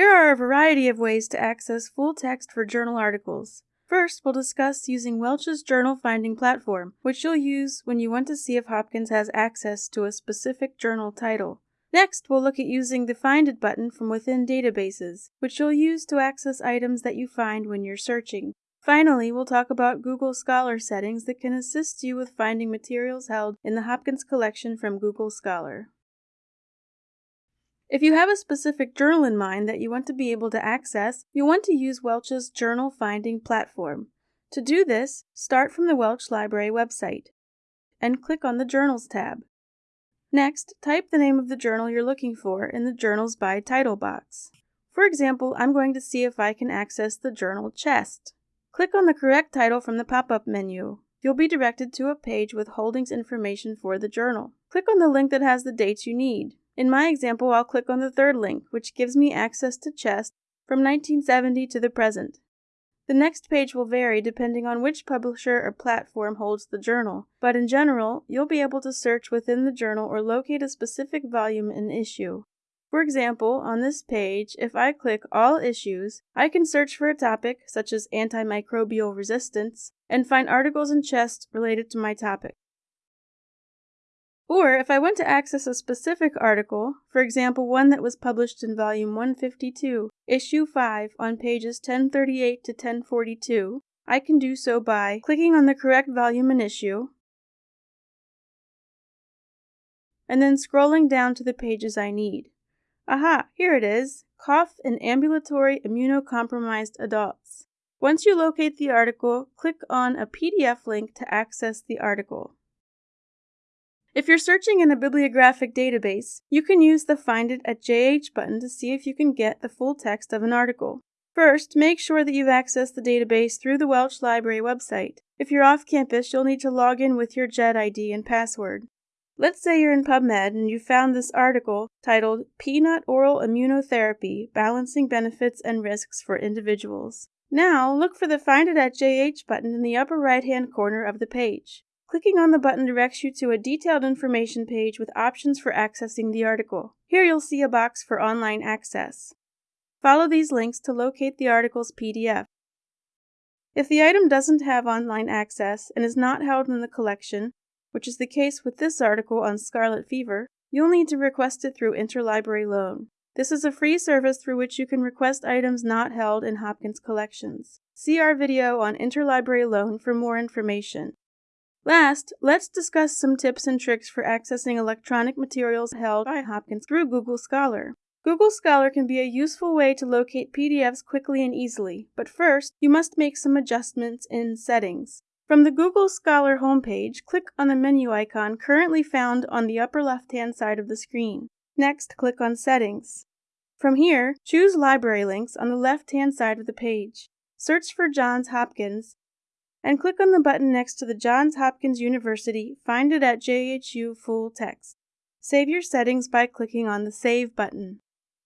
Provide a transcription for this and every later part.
There are a variety of ways to access full text for journal articles. First, we'll discuss using Welch's journal finding platform, which you'll use when you want to see if Hopkins has access to a specific journal title. Next, we'll look at using the Find It button from within databases, which you'll use to access items that you find when you're searching. Finally, we'll talk about Google Scholar settings that can assist you with finding materials held in the Hopkins collection from Google Scholar. If you have a specific journal in mind that you want to be able to access, you'll want to use Welch's journal finding platform. To do this, start from the Welch Library website and click on the Journals tab. Next, type the name of the journal you're looking for in the Journals by Title box. For example, I'm going to see if I can access the journal Chest. Click on the correct title from the pop-up menu. You'll be directed to a page with holdings information for the journal. Click on the link that has the dates you need. In my example, I'll click on the third link, which gives me access to Chest from 1970 to the present. The next page will vary depending on which publisher or platform holds the journal, but in general, you'll be able to search within the journal or locate a specific volume and issue. For example, on this page, if I click All Issues, I can search for a topic such as antimicrobial resistance and find articles and Chest related to my topic. Or if I want to access a specific article, for example one that was published in volume 152, issue 5 on pages 1038 to 1042, I can do so by clicking on the correct volume and issue, and then scrolling down to the pages I need. Aha, here it is, Cough in Ambulatory Immunocompromised Adults. Once you locate the article, click on a PDF link to access the article. If you're searching in a bibliographic database, you can use the Find It at JH button to see if you can get the full text of an article. First, make sure that you've accessed the database through the Welch Library website. If you're off campus, you'll need to log in with your JHED ID and password. Let's say you're in PubMed and you found this article titled Peanut Oral Immunotherapy Balancing Benefits and Risks for Individuals. Now, look for the Find It at JH button in the upper right hand corner of the page. Clicking on the button directs you to a detailed information page with options for accessing the article. Here you'll see a box for online access. Follow these links to locate the article's PDF. If the item doesn't have online access and is not held in the collection, which is the case with this article on scarlet fever, you'll need to request it through interlibrary loan. This is a free service through which you can request items not held in Hopkins collections. See our video on interlibrary loan for more information. Last, let's discuss some tips and tricks for accessing electronic materials held by Hopkins through Google Scholar. Google Scholar can be a useful way to locate PDFs quickly and easily, but first, you must make some adjustments in Settings. From the Google Scholar homepage, click on the menu icon currently found on the upper left-hand side of the screen. Next, click on Settings. From here, choose Library Links on the left-hand side of the page. Search for Johns Hopkins and click on the button next to the Johns Hopkins University Find It at JHU full text. Save your settings by clicking on the Save button.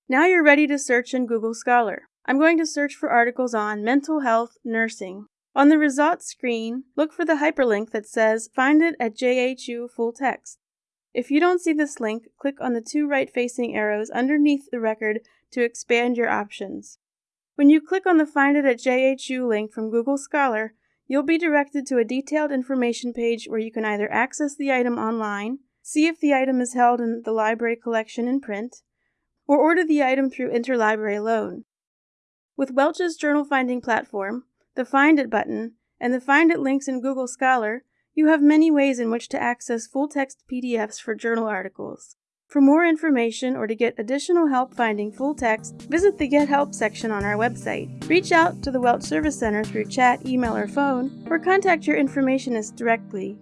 Now you're ready to search in Google Scholar. I'm going to search for articles on mental health nursing. On the results screen, look for the hyperlink that says Find It at JHU full text. If you don't see this link, click on the two right facing arrows underneath the record to expand your options. When you click on the Find It at JHU link from Google Scholar, You'll be directed to a detailed information page where you can either access the item online, see if the item is held in the library collection in print, or order the item through interlibrary loan. With Welch's journal finding platform, the Find It button, and the Find It links in Google Scholar, you have many ways in which to access full text PDFs for journal articles. For more information or to get additional help finding full text, visit the Get Help section on our website. Reach out to the Welch Service Center through chat, email, or phone, or contact your informationist directly.